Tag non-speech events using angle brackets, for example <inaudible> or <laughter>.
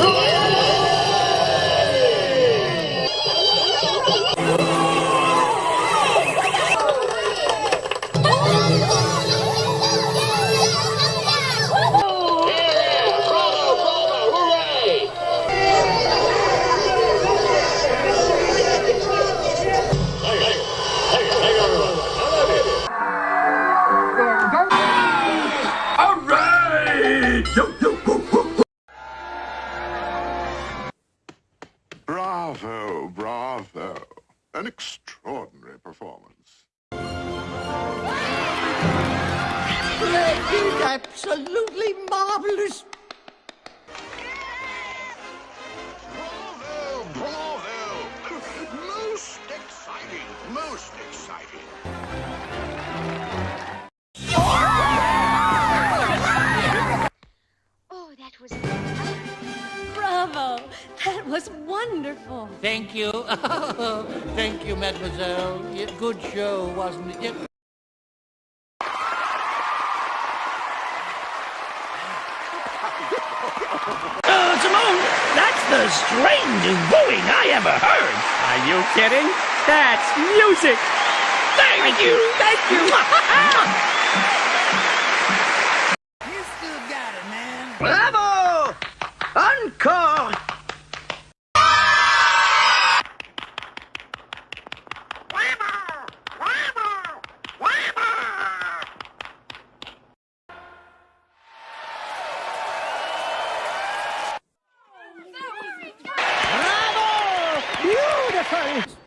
Oh. Bravo, bravo. An extraordinary performance. Absolutely marvelous. Bravo, bravo. Most exciting, most exciting. Bravo! That was wonderful. Thank you. <laughs> Thank you, mademoiselle. Good show, wasn't it? Uh, Simone, that's the strangest booing I ever heard. Are you kidding? That's music! Thank you, thank you. <laughs> You still got it, man. Bravo! corps Bravo! Beautiful!